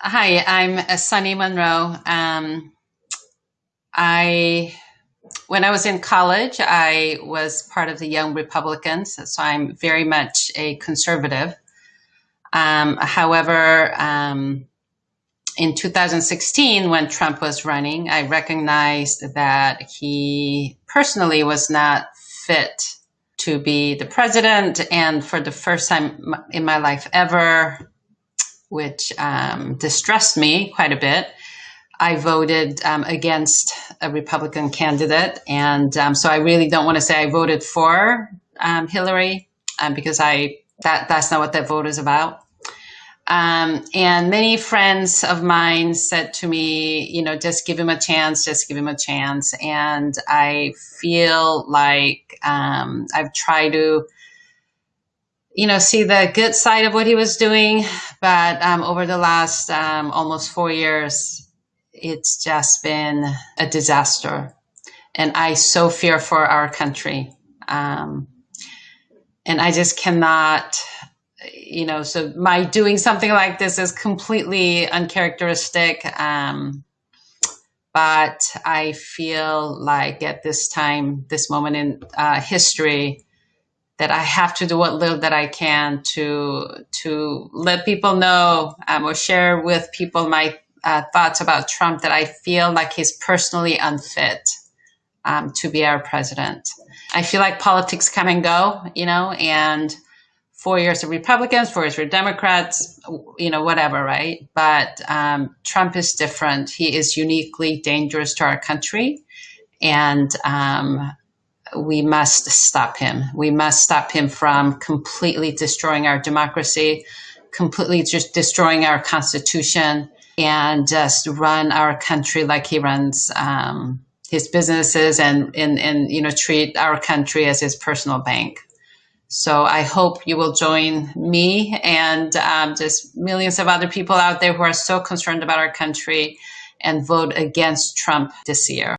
Hi, I'm Sunny Monroe. Um, I, when I was in college, I was part of the Young Republicans, so I'm very much a conservative. Um, however, um, in 2016, when Trump was running, I recognized that he personally was not fit to be the president. And for the first time in my life ever, which um, distressed me quite a bit. I voted um, against a Republican candidate. And um, so I really don't want to say I voted for um, Hillary um, because I that that's not what that vote is about. Um, and many friends of mine said to me, you know, just give him a chance, just give him a chance. And I feel like I've tried to you know, see the good side of what he was doing. But um, over the last um, almost four years, it's just been a disaster. And I so fear for our country. Um, and I just cannot, you know, so my doing something like this is completely uncharacteristic. Um, but I feel like at this time, this moment in uh, history, that I have to do what little that I can to to let people know um, or share with people my uh, thoughts about Trump that I feel like he's personally unfit um, to be our president. I feel like politics come and go, you know, and four years of Republicans, four years for Democrats, you know, whatever, right? But um, Trump is different. He is uniquely dangerous to our country. And um, we must stop him. We must stop him from completely destroying our democracy, completely just destroying our constitution, and just run our country like he runs um, his businesses and, and, and, you know, treat our country as his personal bank. So I hope you will join me and um, just millions of other people out there who are so concerned about our country and vote against Trump this year.